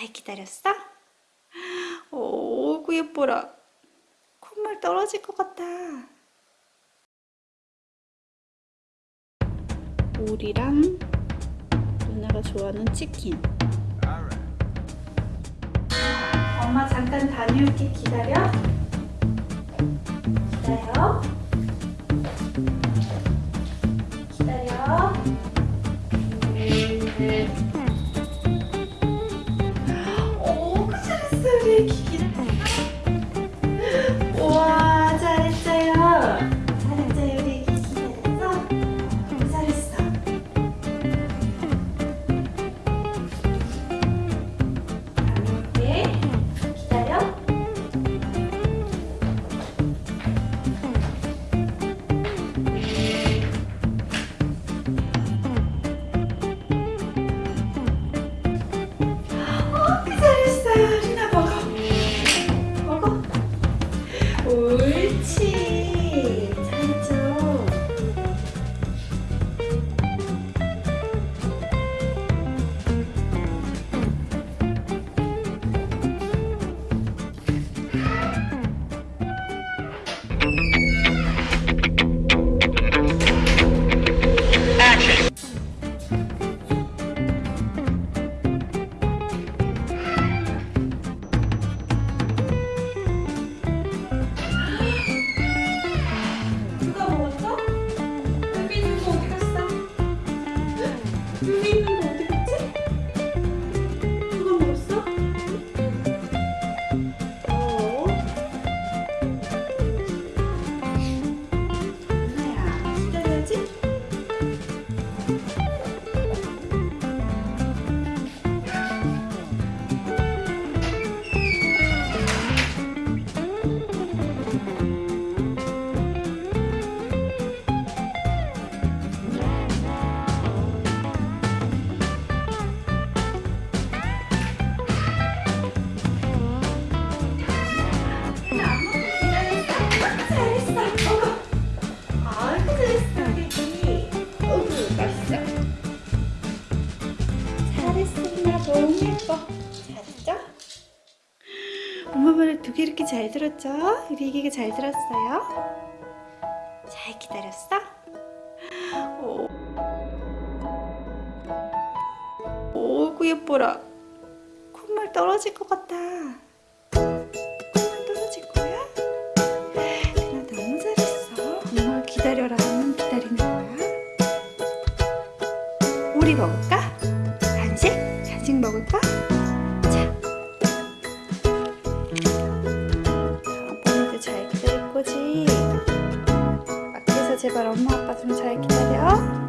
잘 기다렸어? 오구 예뻐라. 콧물 떨어질 것 같다 오리랑 누나가 좋아하는 치킨. 엄마 잠깐 다녀올게. 기다려. 기다려. 기다려 엄마 말을 두 개 이렇게 잘 들었죠? 우리 애기가 잘 들었어요? 잘 기다렸어? 오. 오구 예뻐라. 콧물 떨어질 것 같다. 콧물 떨어질 거야? 나 너무 잘했어. 엄마 기다려라 하면 기다리는 거야. 오리 먹을까? 간식? 간식 먹을까? 제발 엄마 아빠 좀 잘 기다려.